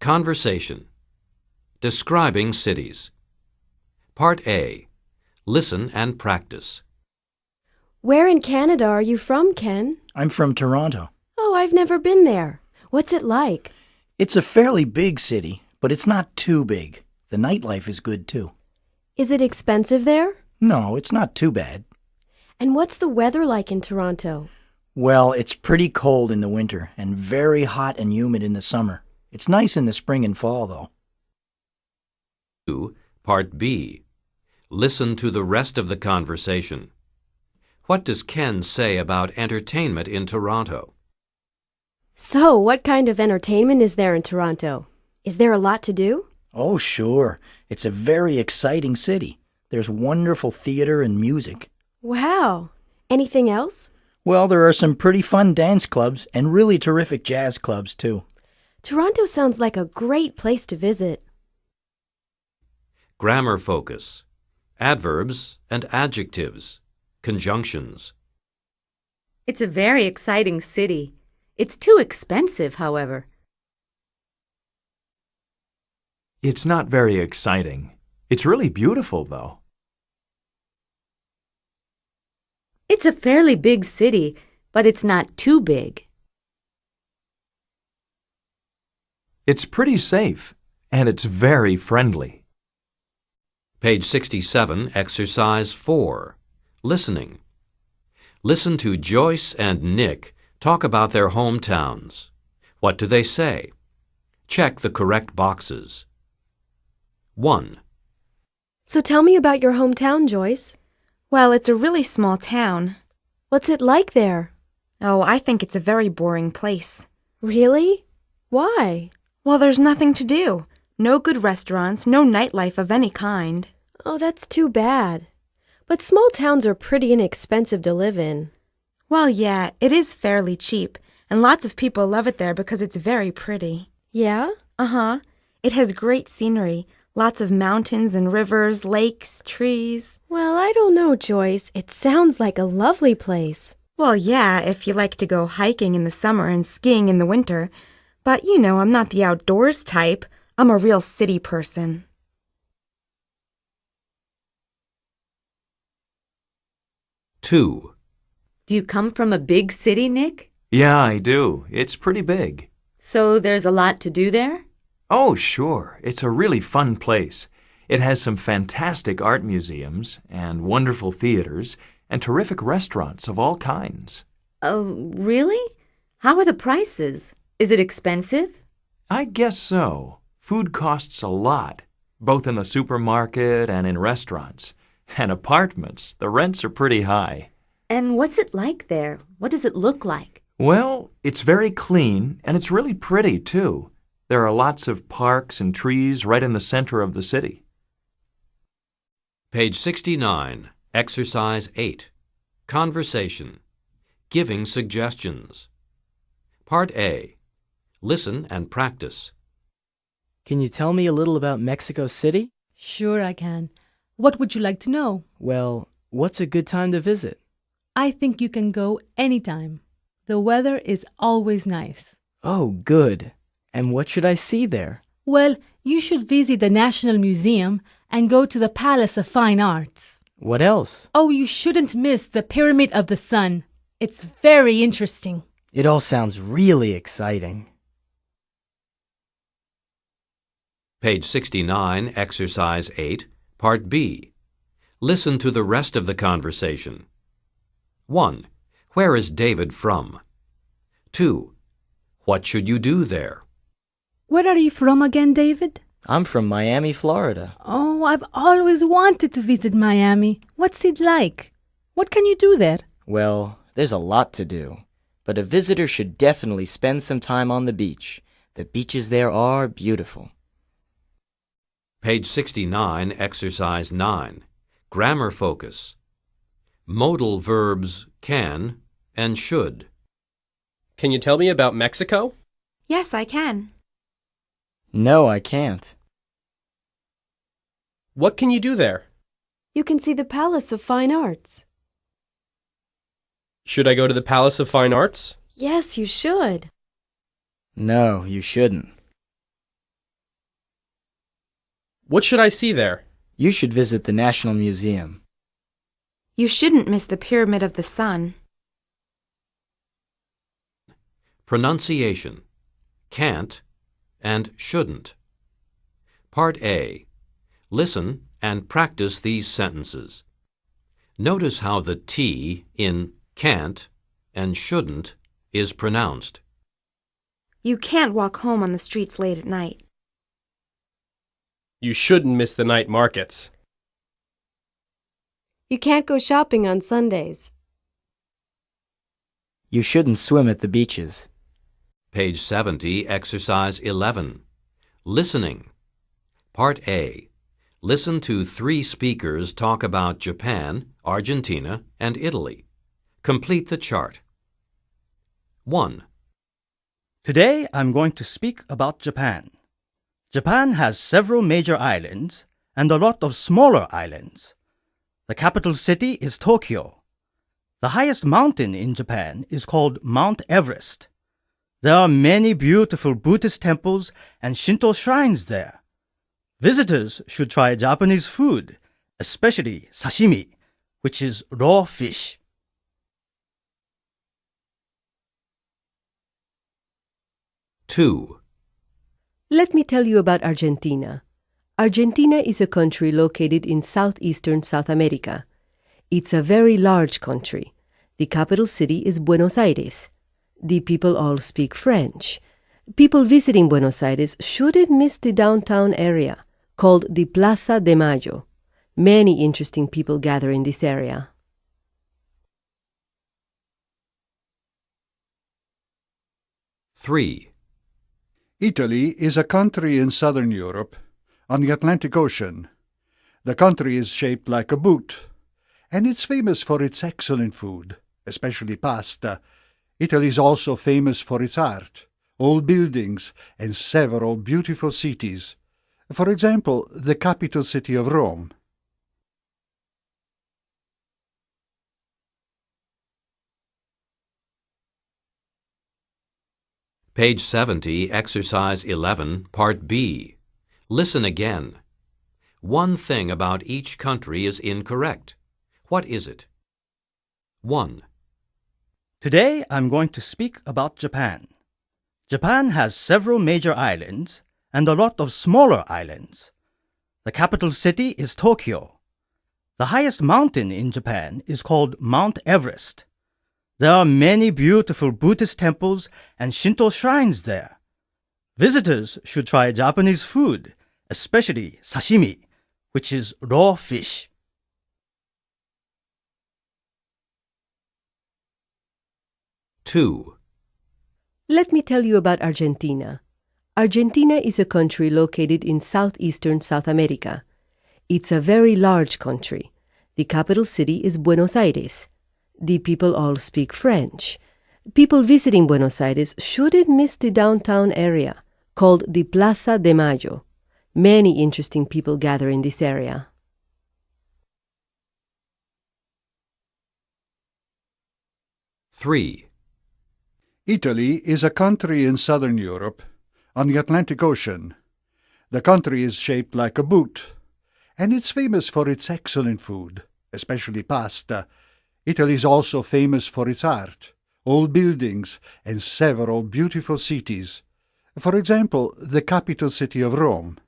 Conversation. Describing cities. Part A. Listen and practice. Where in Canada are you from, Ken? I'm from Toronto. Oh, I've never been there. What's it like? It's a fairly big city, but it's not too big. The nightlife is good too. Is it expensive there? No, it's not too bad. And what's the weather like in Toronto? Well, it's pretty cold in the winter and very hot and humid in the summer. It's nice in the spring and fall, though. 2. Part B. Listen to the rest of the conversation. What does Ken say about entertainment in Toronto? So, what kind of entertainment is there in Toronto? Is there a lot to do? Oh, sure. It's a very exciting city. There's wonderful theater and music. Wow. Anything else? Well, there are some pretty fun dance clubs and really terrific jazz clubs, too. Toronto sounds like a great place to visit. Grammar focus. Adverbs and adjectives. Conjunctions. It's a very exciting city. It's too expensive, however. It's not very exciting. It's really beautiful, though. It's a fairly big city, but it's not too big. It's pretty safe, and it's very friendly. Page 67, Exercise 4. Listening. Listen to Joyce and Nick talk about their hometowns. What do they say? Check the correct boxes. 1. So tell me about your hometown, Joyce. Well, it's a really small town. What's it like there? Oh, I think it's a very boring place. Really? Why? Well, there's nothing to do. No good restaurants, no nightlife of any kind. Oh, that's too bad. But small towns are pretty inexpensive to live in. Well, yeah, it is fairly cheap, and lots of people love it there because it's very pretty. Yeah? Uh huh. It has great scenery, lots of mountains and rivers, lakes, trees. Well, I don't know, Joyce. It sounds like a lovely place. Well, yeah, if you like to go hiking in the summer and skiing in the winter. But you know, I'm not the outdoors type. I'm a real city person. Two. Do you come from a big city, Nick? Yeah, I do. It's pretty big. So there's a lot to do there? Oh, sure. It's a really fun place. It has some fantastic art museums and wonderful theaters and terrific restaurants of all kinds. Oh, really? How are the prices? Is it expensive? I guess so. Food costs a lot, both in the supermarket and in restaurants. And apartments, the rents are pretty high. And what's it like there? What does it look like? Well, it's very clean and it's really pretty too. There are lots of parks and trees right in the center of the city. Page 69, Exercise 8. Conversation. Giving suggestions. Part A. Listen and practice. Can you tell me a little about Mexico City? Sure, I can. What would you like to know? Well, what's a good time to visit? I think you can go anytime. The weather is always nice. Oh, good. And what should I see there? Well, you should visit the National Museum and go to the Palace of Fine Arts. What else? Oh, you shouldn't miss the Pyramid of the Sun. It's very interesting. It all sounds really exciting. Page 69, Exercise 8, Part B. Listen to the rest of the conversation. 1. Where is David from? 2. What should you do there? Where are you from again, David? I'm from Miami, Florida. Oh, I've always wanted to visit Miami. What's it like? What can you do there? Well, there's a lot to do. But a visitor should definitely spend some time on the beach. The beaches there are beautiful. Page 69, Exercise 9. Grammar focus. Modal verbs can and should. Can you tell me about Mexico? Yes, I can. No, I can't. What can you do there? You can see the Palace of Fine Arts. Should I go to the Palace of Fine Arts? Yes, you should. No, you shouldn't. What should I see there? You should visit the National Museum. You shouldn't miss the Pyramid of the Sun. Pronunciation can't and shouldn't. Part A. Listen and practice these sentences. Notice how the T in can't and shouldn't is pronounced. You can't walk home on the streets late at night. You shouldn't miss the night markets. You can't go shopping on Sundays. You shouldn't swim at the beaches. Page 70, Exercise 11. Listening. Part A. Listen to three speakers talk about Japan, Argentina, and Italy. Complete the chart. 1. Today I'm going to speak about Japan. Japan has several major islands and a lot of smaller islands. The capital city is Tokyo. The highest mountain in Japan is called Mount Everest. There are many beautiful Buddhist temples and Shinto shrines there. Visitors should try Japanese food, especially sashimi, which is raw fish. Two. Let me tell you about Argentina. Argentina is a country located in southeastern South America. It's a very large country. The capital city is Buenos Aires. The people all speak French. People visiting Buenos Aires shouldn't miss the downtown area, called the Plaza de Mayo. Many interesting people gather in this area. Three. Italy is a country in southern Europe on the Atlantic Ocean. The country is shaped like a boot, and it's famous for its excellent food, especially pasta. Italy is also famous for its art, old buildings, and several beautiful cities. For example, the capital city of Rome. Page 70, Exercise 11, Part B. Listen again. One thing about each country is incorrect. What is it? 1. Today I'm going to speak about Japan. Japan has several major islands and a lot of smaller islands. The capital city is Tokyo. The highest mountain in Japan is called Mount Everest. There are many beautiful Buddhist temples and Shinto shrines there. Visitors should try Japanese food, especially sashimi, which is raw fish. Two. Let me tell you about Argentina. Argentina is a country located in southeastern South America. It's a very large country. The capital city is Buenos Aires. The people all speak French. People visiting Buenos Aires shouldn't miss the downtown area, called the Plaza de Mayo. Many interesting people gather in this area. Three. Italy is a country in southern Europe on the Atlantic Ocean. The country is shaped like a boot, and it's famous for its excellent food, especially pasta. Italy is also famous for its art, old buildings, and several beautiful cities. For example, the capital city of Rome.